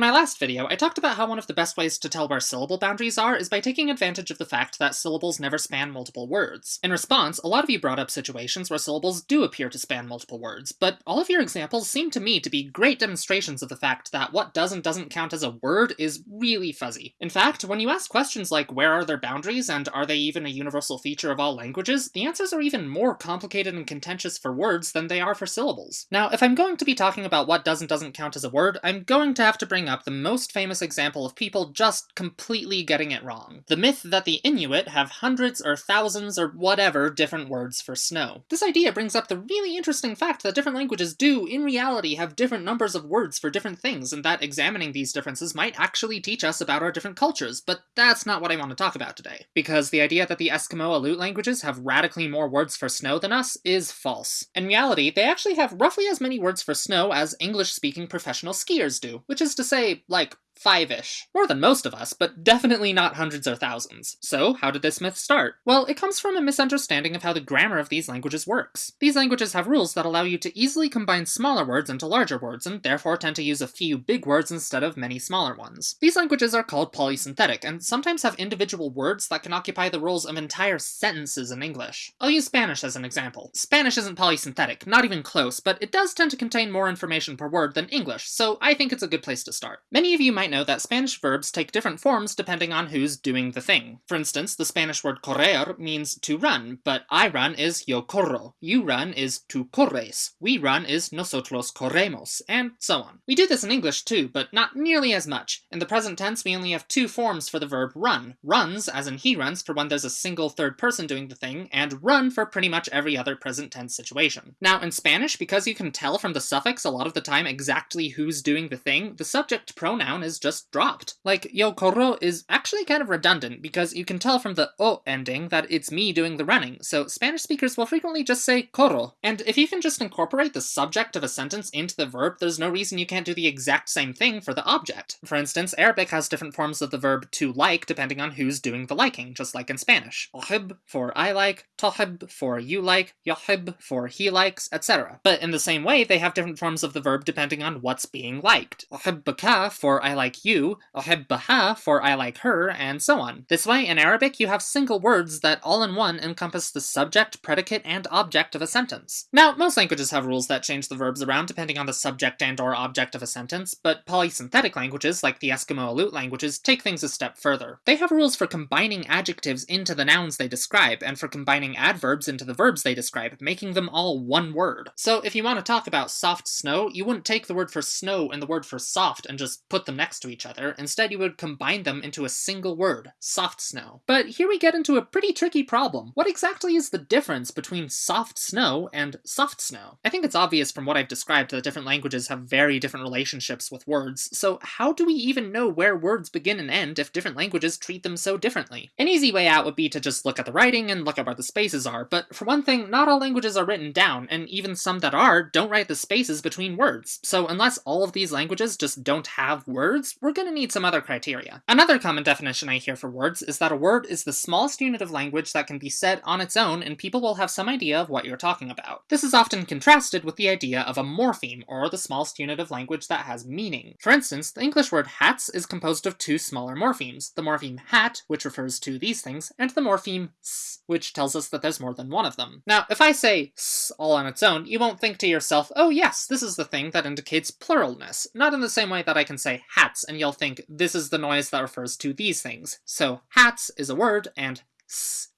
In my last video, I talked about how one of the best ways to tell where syllable boundaries are is by taking advantage of the fact that syllables never span multiple words. In response, a lot of you brought up situations where syllables do appear to span multiple words, but all of your examples seem to me to be great demonstrations of the fact that what does and doesn't count as a word is really fuzzy. In fact, when you ask questions like where are their boundaries and are they even a universal feature of all languages, the answers are even more complicated and contentious for words than they are for syllables. Now, if I'm going to be talking about what does and doesn't count as a word, I'm going to have to bring up the most famous example of people just completely getting it wrong. The myth that the Inuit have hundreds or thousands or whatever different words for snow. This idea brings up the really interesting fact that different languages do, in reality, have different numbers of words for different things, and that examining these differences might actually teach us about our different cultures, but that's not what I want to talk about today. Because the idea that the Eskimo Aleut languages have radically more words for snow than us is false. In reality, they actually have roughly as many words for snow as English-speaking professional skiers do, which is to say, like, five-ish. More than most of us, but definitely not hundreds or thousands. So, how did this myth start? Well, it comes from a misunderstanding of how the grammar of these languages works. These languages have rules that allow you to easily combine smaller words into larger words, and therefore tend to use a few big words instead of many smaller ones. These languages are called polysynthetic, and sometimes have individual words that can occupy the roles of entire sentences in English. I'll use Spanish as an example. Spanish isn't polysynthetic, not even close, but it does tend to contain more information per word than English, so I think it's a good place to start. Many of you might might know that Spanish verbs take different forms depending on who's doing the thing. For instance, the Spanish word correr means to run, but I run is yo corro, you run is tu corres, we run is nosotros corremos, and so on. We do this in English too, but not nearly as much. In the present tense, we only have two forms for the verb run. Runs, as in he runs, for when there's a single third person doing the thing, and run for pretty much every other present tense situation. Now, in Spanish, because you can tell from the suffix a lot of the time exactly who's doing the thing, the subject pronoun is just dropped. Like, yo corro is actually kind of redundant because you can tell from the o ending that it's me doing the running, so Spanish speakers will frequently just say corro. And if you can just incorporate the subject of a sentence into the verb, there's no reason you can't do the exact same thing for the object. For instance, Arabic has different forms of the verb to like depending on who's doing the liking, just like in Spanish. Uhib for I like, tohib for you like, yohib for he likes, etc. But in the same way, they have different forms of the verb depending on what's being liked. Uhibbaka for I like you, uhibbaha for I like her, and so on. This way, in Arabic, you have single words that all in one encompass the subject, predicate, and object of a sentence. Now, most languages have rules that change the verbs around depending on the subject and or object of a sentence, but polysynthetic languages, like the Eskimo Aleut languages, take things a step further. They have rules for combining adjectives into the nouns they describe, and for combining adverbs into the verbs they describe, making them all one word. So if you want to talk about soft snow, you wouldn't take the word for snow and the word for soft and just put them next to each other. Instead, you would combine them into a single word, soft snow. But here we get into a pretty tricky problem. What exactly is the difference between soft snow and soft snow? I think it's obvious from what I've described that different languages have very different relationships with words, so how do we even know where words begin and end if different languages treat them so differently? An easy way out would be to just look at the writing and look at where the spaces are, but for one thing, not all languages are written down, and even some that are don't write the spaces between words. So unless all of these languages just don't have words, we're gonna need some other criteria. Another common definition I hear for words is that a word is the smallest unit of language that can be said on its own and people will have some idea of what you're talking about. This is often contrasted with the idea of a morpheme, or the smallest unit of language that has meaning. For instance, the English word hats is composed of two smaller morphemes, the morpheme hat, which refers to these things, and the morpheme s, which tells us that there's more than one of them. Now, if I say s all on its own, you won't think to yourself, oh yes, this is the thing that indicates pluralness, not in the same way that I can say hats, and you'll think this is the noise that refers to these things. So hats is a word, and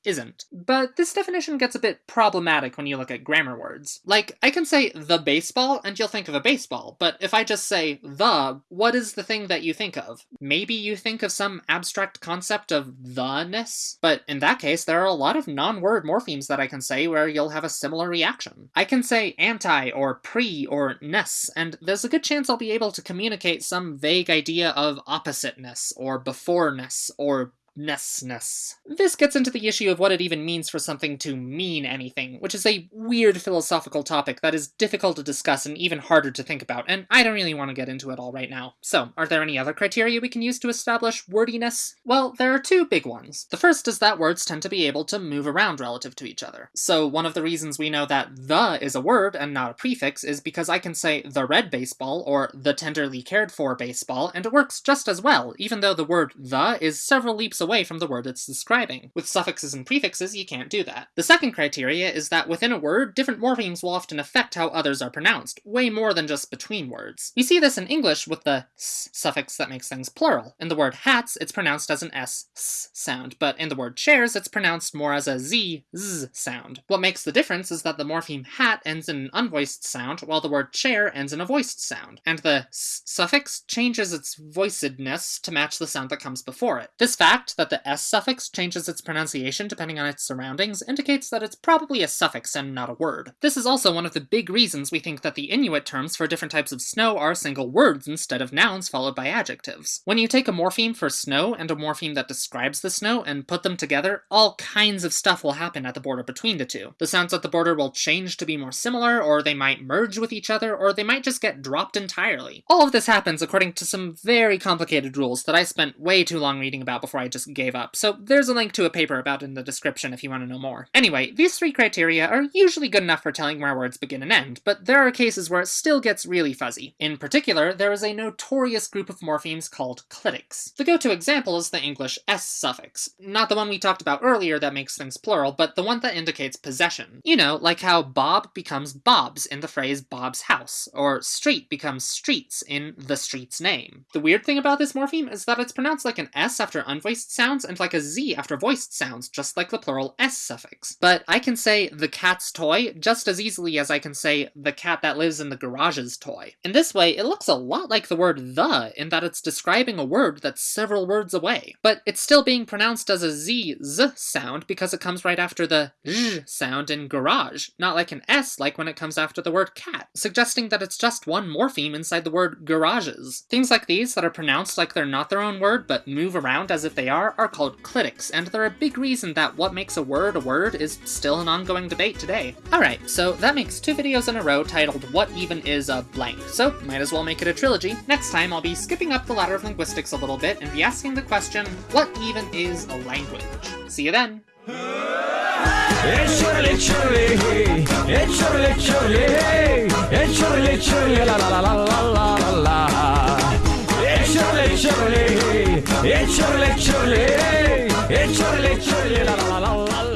isn't. But this definition gets a bit problematic when you look at grammar words. Like, I can say the baseball and you'll think of a baseball, but if I just say the, what is the thing that you think of? Maybe you think of some abstract concept of the-ness? But in that case, there are a lot of non-word morphemes that I can say where you'll have a similar reaction. I can say anti or pre or ness, and there's a good chance I'll be able to communicate some vague idea of oppositeness or beforeness or ness. This gets into the issue of what it even means for something to mean anything, which is a weird philosophical topic that is difficult to discuss and even harder to think about, and I don't really want to get into it all right now. So, are there any other criteria we can use to establish wordiness? Well, there are two big ones. The first is that words tend to be able to move around relative to each other. So, one of the reasons we know that the is a word and not a prefix is because I can say the red baseball or the tenderly cared for baseball, and it works just as well, even though the word the is several leaps away from the word it's describing. With suffixes and prefixes, you can't do that. The second criteria is that within a word, different morphemes will often affect how others are pronounced, way more than just between words. We see this in English with the s suffix that makes things plural. In the word hats, it's pronounced as an s, s sound, but in the word chairs, it's pronounced more as a z, z sound. What makes the difference is that the morpheme hat ends in an unvoiced sound, while the word chair ends in a voiced sound, and the s suffix changes its voicedness to match the sound that comes before it. This fact that the s suffix changes its pronunciation depending on its surroundings indicates that it's probably a suffix and not a word. This is also one of the big reasons we think that the Inuit terms for different types of snow are single words instead of nouns followed by adjectives. When you take a morpheme for snow and a morpheme that describes the snow and put them together, all kinds of stuff will happen at the border between the two. The sounds at the border will change to be more similar, or they might merge with each other, or they might just get dropped entirely. All of this happens according to some very complicated rules that I spent way too long reading about before I just gave up, so there's a link to a paper about in the description if you want to know more. Anyway, these three criteria are usually good enough for telling where words begin and end, but there are cases where it still gets really fuzzy. In particular, there is a notorious group of morphemes called clitics. The go-to example is the English s suffix. Not the one we talked about earlier that makes things plural, but the one that indicates possession. You know, like how Bob becomes Bob's in the phrase Bob's house, or street becomes streets in the street's name. The weird thing about this morpheme is that it's pronounced like an s after unvoiced sounds and like a z after voiced sounds, just like the plural s suffix. But I can say the cat's toy just as easily as I can say the cat that lives in the garage's toy. In this way, it looks a lot like the word the in that it's describing a word that's several words away. But it's still being pronounced as a z, z sound because it comes right after the zh sound in garage, not like an s like when it comes after the word cat, suggesting that it's just one morpheme inside the word garages. Things like these that are pronounced like they're not their own word but move around as if they are are are called clitics, and they're a big reason that what makes a word a word is still an ongoing debate today. Alright, so that makes two videos in a row titled What Even Is a Blank, so might as well make it a trilogy. Next time I'll be skipping up the ladder of linguistics a little bit and be asking the question, what even is a language? See you then! La la la la la. И чурли-чурли, и чурли-чурли, ла-ла-ла-ла.